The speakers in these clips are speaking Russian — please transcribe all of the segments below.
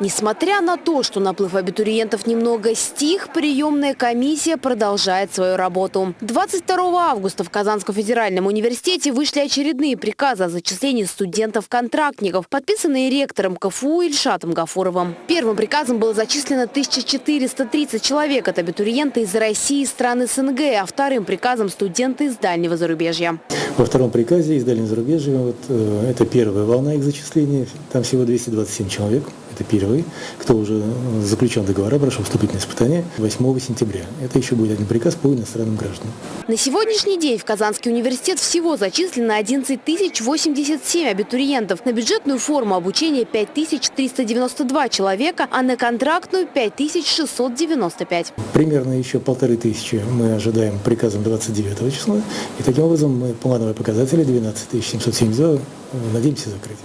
Несмотря на то, что наплыв абитуриентов немного стих, приемная комиссия продолжает свою работу. 22 августа в Казанском федеральном университете вышли очередные приказы о зачислении студентов-контрактников, подписанные ректором КФУ Ильшатом Гафуровым. Первым приказом было зачислено 1430 человек от абитуриента из России и стран СНГ, а вторым приказом студенты из дальнего зарубежья. Во втором приказе из дальнего зарубежья, вот, э, это первая волна их зачисления, там всего 227 человек. Это первый, кто уже заключил договора, прошел вступительное испытание 8 сентября. Это еще будет один приказ по иностранным гражданам. На сегодняшний день в Казанский университет всего зачислено 11 087 абитуриентов. На бюджетную форму обучения 5392 человека, а на контрактную 5695. Примерно еще полторы тысячи мы ожидаем приказом 29 числа. И таким образом мы плановые показатели 12 772 надеемся закрыть.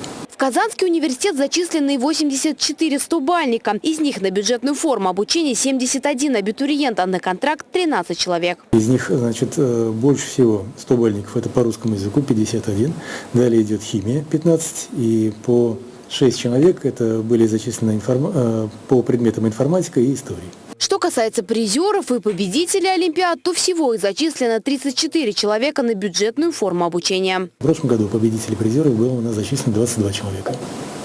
Казанский университет зачислены 84 стубальника. Из них на бюджетную форму обучения 71 абитуриент, а на контракт 13 человек. Из них значит, э, больше всего стубальников это по русскому языку 51. Далее идет химия 15 и по 6 человек это были зачислены информ... Э, по предметам информатика и истории. Что касается призеров и победителей Олимпиад, то всего их зачислено 34 человека на бюджетную форму обучения. В прошлом году победителей призеров было у нас зачислено 22 человека.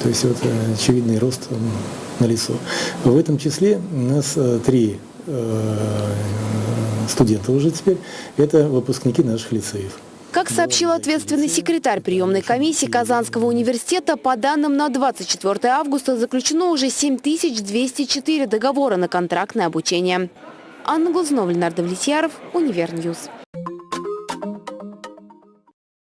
То есть вот э, очевидный рост на лицо. В этом числе у нас э, три э, студента уже теперь. Это выпускники наших лицеев. Как сообщил ответственный секретарь приемной комиссии Казанского университета, по данным на 24 августа заключено уже 7204 договора на контрактное обучение. Анна Глазнова, Ленар Давлетьяров, Univer News.